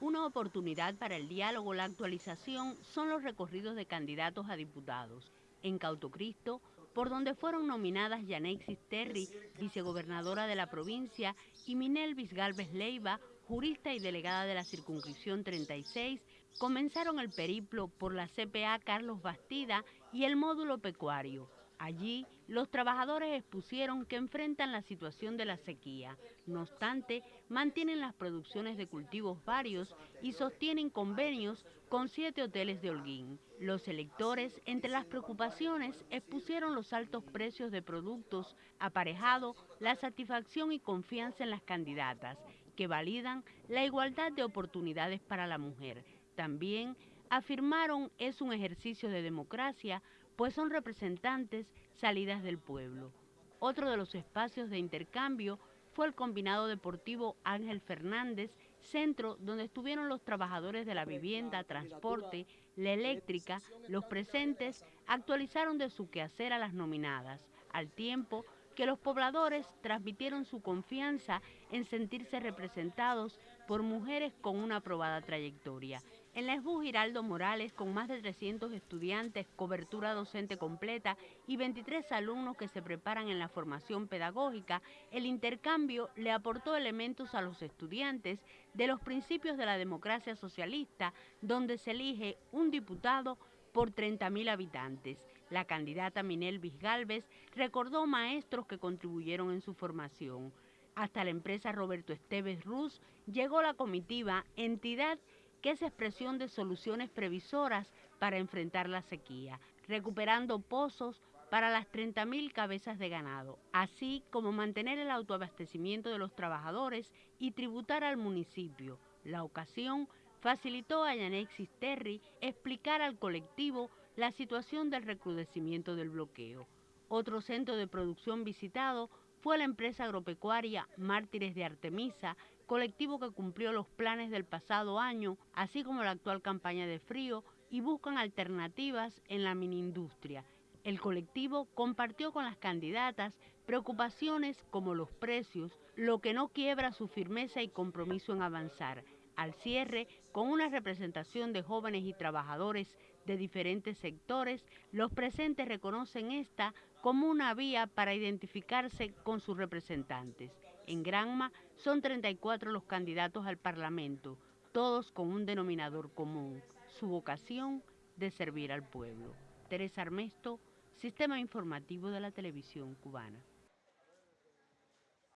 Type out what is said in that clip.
Una oportunidad para el diálogo, la actualización, son los recorridos de candidatos a diputados. En Cautocristo, por donde fueron nominadas Yanexis Terry, vicegobernadora de la provincia, y Minel Galvez Leiva, jurista y delegada de la circunscripción 36, comenzaron el periplo por la CPA Carlos Bastida y el módulo pecuario. Allí, los trabajadores expusieron que enfrentan la situación de la sequía. No obstante, mantienen las producciones de cultivos varios y sostienen convenios con siete hoteles de Holguín. Los electores, entre las preocupaciones, expusieron los altos precios de productos, aparejado la satisfacción y confianza en las candidatas, que validan la igualdad de oportunidades para la mujer. También afirmaron es un ejercicio de democracia pues son representantes salidas del pueblo. Otro de los espacios de intercambio fue el combinado deportivo Ángel Fernández, centro donde estuvieron los trabajadores de la vivienda, transporte, la eléctrica. Los presentes actualizaron de su quehacer a las nominadas, al tiempo que los pobladores transmitieron su confianza en sentirse representados por mujeres con una aprobada trayectoria. En la ESBU Giraldo Morales, con más de 300 estudiantes, cobertura docente completa y 23 alumnos que se preparan en la formación pedagógica, el intercambio le aportó elementos a los estudiantes de los principios de la democracia socialista, donde se elige un diputado por 30.000 habitantes. La candidata Minel Galvez recordó maestros que contribuyeron en su formación. Hasta la empresa Roberto Esteves Ruz llegó la comitiva, entidad que es expresión de soluciones previsoras para enfrentar la sequía, recuperando pozos para las 30.000 cabezas de ganado, así como mantener el autoabastecimiento de los trabajadores y tributar al municipio. La ocasión facilitó a Yanexis Terry explicar al colectivo la situación del recrudecimiento del bloqueo. Otro centro de producción visitado fue la empresa agropecuaria Mártires de Artemisa, colectivo que cumplió los planes del pasado año, así como la actual campaña de frío, y buscan alternativas en la miniindustria. El colectivo compartió con las candidatas preocupaciones como los precios, lo que no quiebra su firmeza y compromiso en avanzar al cierre, con una representación de jóvenes y trabajadores de diferentes sectores, los presentes reconocen esta como una vía para identificarse con sus representantes. En Granma son 34 los candidatos al Parlamento, todos con un denominador común, su vocación de servir al pueblo. Teresa Armesto, Sistema Informativo de la Televisión Cubana.